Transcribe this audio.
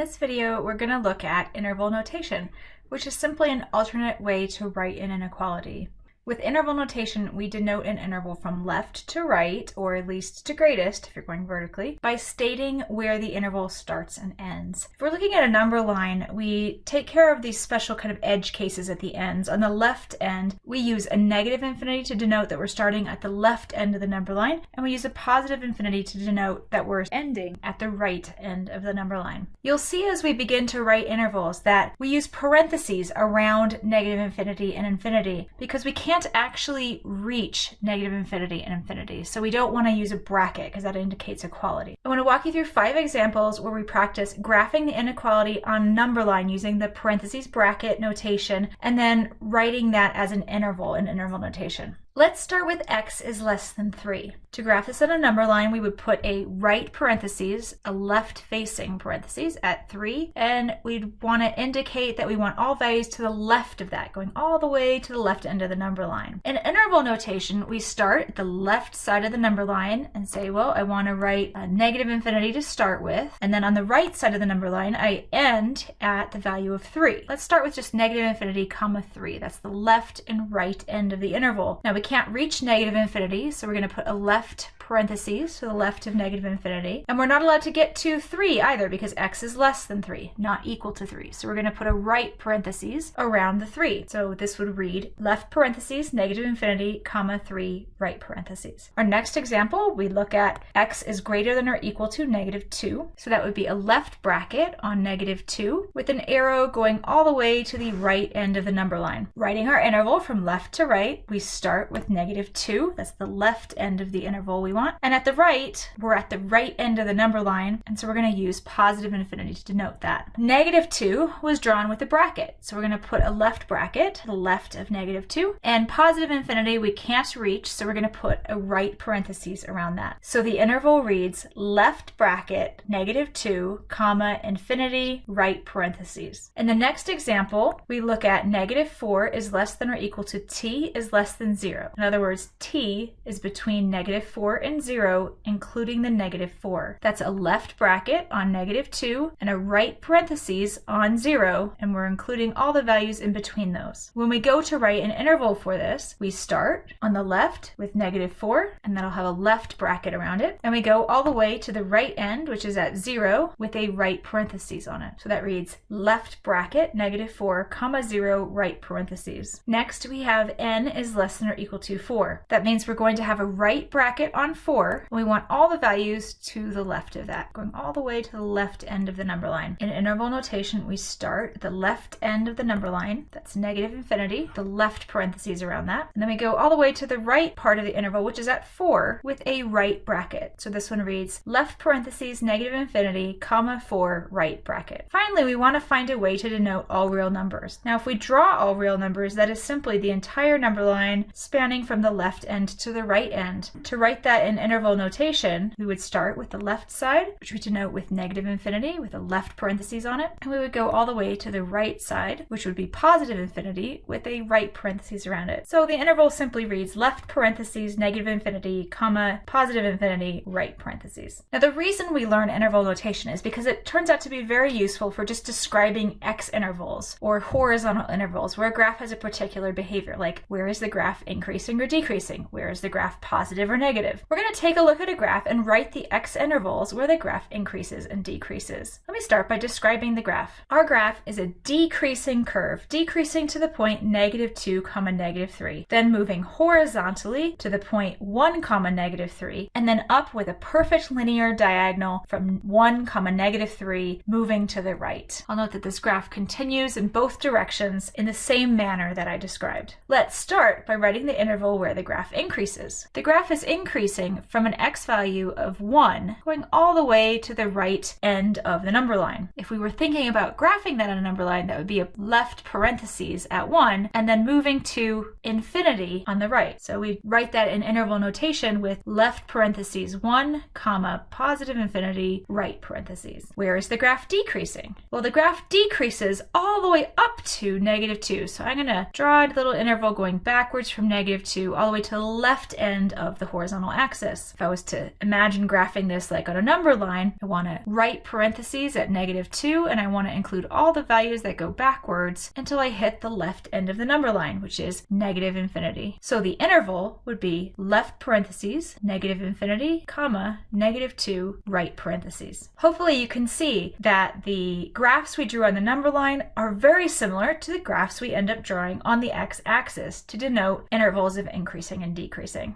this video, we're going to look at interval notation, which is simply an alternate way to write an inequality. With interval notation, we denote an interval from left to right, or at least to greatest if you're going vertically, by stating where the interval starts and ends. If we're looking at a number line, we take care of these special kind of edge cases at the ends. On the left end, we use a negative infinity to denote that we're starting at the left end of the number line, and we use a positive infinity to denote that we're ending at the right end of the number line. You'll see as we begin to write intervals that we use parentheses around negative infinity and infinity because we can't can't actually reach negative infinity and infinity. So we don't want to use a bracket because that indicates equality. I want to walk you through five examples where we practice graphing the inequality on a number line using the parentheses bracket notation and then writing that as an interval in interval notation. Let's start with x is less than 3. To graph this on a number line, we would put a right parentheses, a left facing parentheses at 3, and we'd want to indicate that we want all values to the left of that, going all the way to the left end of the number line. In interval notation, we start at the left side of the number line and say, well, I want to write a negative infinity to start with, and then on the right side of the number line, I end at the value of 3. Let's start with just negative infinity comma 3. That's the left and right end of the interval. Now we can't reach negative infinity, so we're going to put a left parentheses to the left of negative infinity. And we're not allowed to get to 3 either because x is less than 3, not equal to 3. So we're going to put a right parentheses around the 3. So this would read left parentheses, negative infinity, comma 3, right parentheses. Our next example, we look at x is greater than or equal to negative 2. So that would be a left bracket on negative 2 with an arrow going all the way to the right end of the number line. Writing our interval from left to right, we start with negative 2. That's the left end of the interval we want. And at the right, we're at the right end of the number line, and so we're going to use positive infinity to denote that. Negative 2 was drawn with a bracket, so we're going to put a left bracket to the left of negative 2, and positive infinity we can't reach, so we're going to put a right parentheses around that. So the interval reads left bracket, negative 2, comma, infinity, right parentheses. In the next example, we look at negative 4 is less than or equal to t is less than 0. In other words, t is between negative 4 and and 0, including the negative 4. That's a left bracket on negative 2 and a right parentheses on 0, and we're including all the values in between those. When we go to write an interval for this, we start on the left with negative 4, and that'll have a left bracket around it, and we go all the way to the right end, which is at 0, with a right parentheses on it. So that reads left bracket, negative 4, comma 0, right parentheses. Next, we have n is less than or equal to 4. That means we're going to have a right bracket on 4, we want all the values to the left of that, going all the way to the left end of the number line. In interval notation, we start at the left end of the number line, that's negative infinity, the left parentheses around that, and then we go all the way to the right part of the interval, which is at 4, with a right bracket. So this one reads left parentheses, negative infinity, comma 4, right bracket. Finally, we want to find a way to denote all real numbers. Now, if we draw all real numbers, that is simply the entire number line spanning from the left end to the right end. To write that in interval notation, we would start with the left side, which we denote with negative infinity with a left parentheses on it, and we would go all the way to the right side, which would be positive infinity with a right parentheses around it. So the interval simply reads left parentheses, negative infinity, comma, positive infinity, right parentheses. Now the reason we learn interval notation is because it turns out to be very useful for just describing x intervals or horizontal intervals where a graph has a particular behavior, like where is the graph increasing or decreasing? Where is the graph positive or negative? We're going to take a look at a graph and write the x intervals where the graph increases and decreases. Let me start by describing the graph. Our graph is a decreasing curve, decreasing to the point negative 2 comma negative 3, then moving horizontally to the point 1 comma negative 3, and then up with a perfect linear diagonal from 1 comma negative 3, moving to the right. I'll note that this graph continues in both directions in the same manner that I described. Let's start by writing the interval where the graph increases. The graph is increasing from an x value of 1 going all the way to the right end of the number line. If we were thinking about graphing that on a number line, that would be a left parentheses at 1 and then moving to infinity on the right. So we write that in interval notation with left parentheses 1 comma positive infinity right parentheses. Where is the graph decreasing? Well, the graph decreases all the way up to negative 2. So I'm going to draw a little interval going backwards from negative 2 all the way to the left end of the horizontal axis. If I was to imagine graphing this like on a number line, I want to write parentheses at negative 2 and I want to include all the values that go backwards until I hit the left end of the number line, which is negative infinity. So the interval would be left parentheses, negative infinity, comma, negative 2, right parentheses. Hopefully you can see that the graphs we drew on the number line are very similar to the graphs we end up drawing on the x-axis to denote intervals of increasing and decreasing.